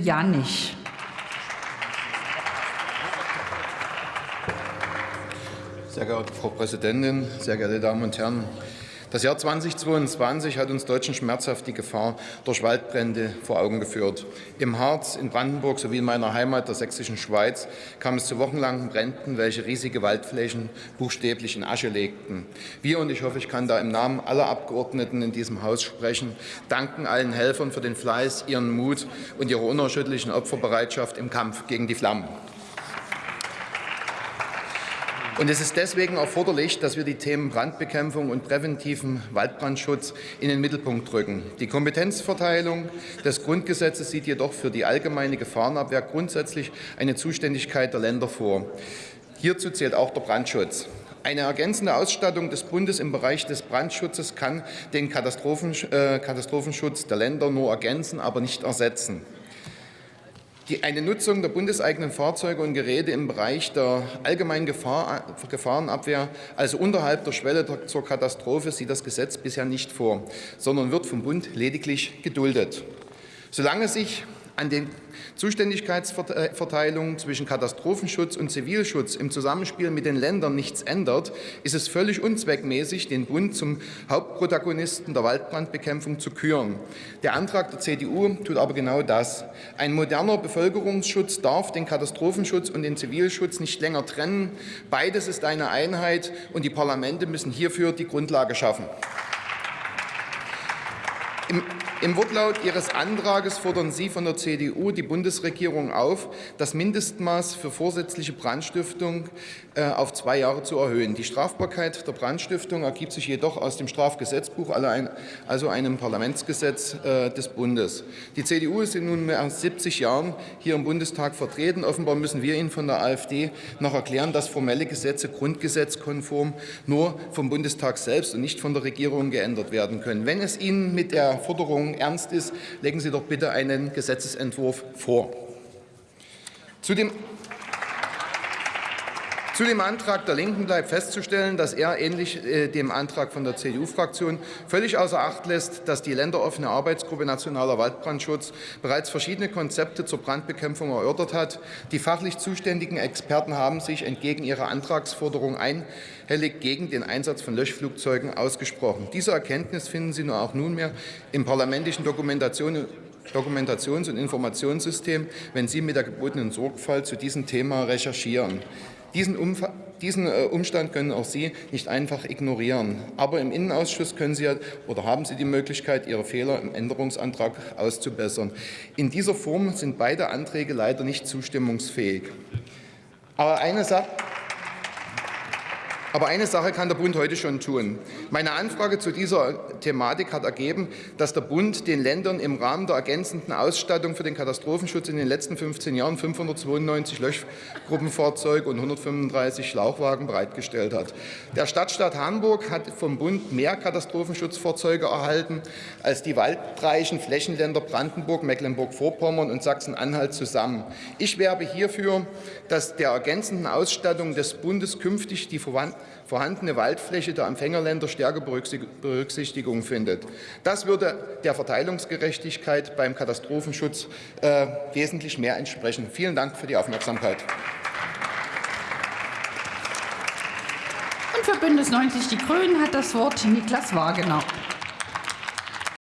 Janich. Sehr geehrte Frau Präsidentin, sehr geehrte Damen und Herren! Das Jahr 2022 hat uns Deutschen schmerzhaft die Gefahr durch Waldbrände vor Augen geführt. Im Harz, in Brandenburg sowie in meiner Heimat der sächsischen Schweiz kam es zu wochenlangen Bränden, welche riesige Waldflächen buchstäblich in Asche legten. Wir, und ich hoffe, ich kann da im Namen aller Abgeordneten in diesem Haus sprechen, danken allen Helfern für den Fleiß, ihren Mut und ihre unerschütterlichen Opferbereitschaft im Kampf gegen die Flammen. Und es ist deswegen erforderlich, dass wir die Themen Brandbekämpfung und präventiven Waldbrandschutz in den Mittelpunkt rücken. Die Kompetenzverteilung des Grundgesetzes sieht jedoch für die allgemeine Gefahrenabwehr grundsätzlich eine Zuständigkeit der Länder vor. Hierzu zählt auch der Brandschutz. Eine ergänzende Ausstattung des Bundes im Bereich des Brandschutzes kann den äh, Katastrophenschutz der Länder nur ergänzen, aber nicht ersetzen. Die, eine Nutzung der bundeseigenen Fahrzeuge und Geräte im Bereich der allgemeinen Gefahr, Gefahrenabwehr, also unterhalb der Schwelle der, zur Katastrophe, sieht das Gesetz bisher nicht vor, sondern wird vom Bund lediglich geduldet. Solange sich an den Zuständigkeitsverteilungen zwischen Katastrophenschutz und Zivilschutz im Zusammenspiel mit den Ländern nichts ändert, ist es völlig unzweckmäßig, den Bund zum Hauptprotagonisten der Waldbrandbekämpfung zu küren. Der Antrag der CDU tut aber genau das. Ein moderner Bevölkerungsschutz darf den Katastrophenschutz und den Zivilschutz nicht länger trennen. Beides ist eine Einheit, und die Parlamente müssen hierfür die Grundlage schaffen. Im, Im, Wortlaut Ihres Antrages fordern Sie von der CDU die Bundesregierung auf, das Mindestmaß für vorsätzliche Brandstiftung äh, auf zwei Jahre zu erhöhen. Die Strafbarkeit der Brandstiftung ergibt sich jedoch aus dem Strafgesetzbuch, also einem Parlamentsgesetz äh, des Bundes. Die CDU ist in nunmehr 70 Jahren hier im Bundestag vertreten. Offenbar müssen wir Ihnen von der AfD noch erklären, dass formelle Gesetze grundgesetzkonform nur vom Bundestag selbst und nicht von der Regierung geändert werden können. Wenn es Ihnen mit der Forderung ernst ist, legen Sie doch bitte einen Gesetzentwurf vor. Zu dem zu dem Antrag der Linken bleibt festzustellen, dass er ähnlich äh, dem Antrag von der CDU-Fraktion völlig außer Acht lässt, dass die länderoffene Arbeitsgruppe Nationaler Waldbrandschutz bereits verschiedene Konzepte zur Brandbekämpfung erörtert hat. Die fachlich zuständigen Experten haben sich entgegen ihrer Antragsforderung einhellig gegen den Einsatz von Löschflugzeugen ausgesprochen. Diese Erkenntnis finden Sie nur auch nunmehr im parlamentischen Dokumentation Dokumentations- und Informationssystem, wenn Sie mit der gebotenen Sorgfalt zu diesem Thema recherchieren. Diesen, diesen äh, Umstand können auch Sie nicht einfach ignorieren. Aber im Innenausschuss können Sie oder haben Sie die Möglichkeit, Ihre Fehler im Änderungsantrag auszubessern. In dieser Form sind beide Anträge leider nicht zustimmungsfähig. Aber eine Sache aber eine Sache kann der Bund heute schon tun. Meine Anfrage zu dieser Thematik hat ergeben, dass der Bund den Ländern im Rahmen der ergänzenden Ausstattung für den Katastrophenschutz in den letzten 15 Jahren 592 Löschgruppenfahrzeuge und 135 Schlauchwagen bereitgestellt hat. Der Stadtstaat Hamburg hat vom Bund mehr Katastrophenschutzfahrzeuge erhalten als die waldreichen Flächenländer Brandenburg, Mecklenburg-Vorpommern und Sachsen-Anhalt zusammen. Ich werbe hierfür, dass der ergänzenden Ausstattung des Bundes künftig die Verwandten vorhandene Waldfläche der Empfängerländer stärker Berücksichtigung findet. Das würde der Verteilungsgerechtigkeit beim Katastrophenschutz äh, wesentlich mehr entsprechen. Vielen Dank für die Aufmerksamkeit. Und für Bündnis 90 Die Grünen hat das Wort Niklas Wagener.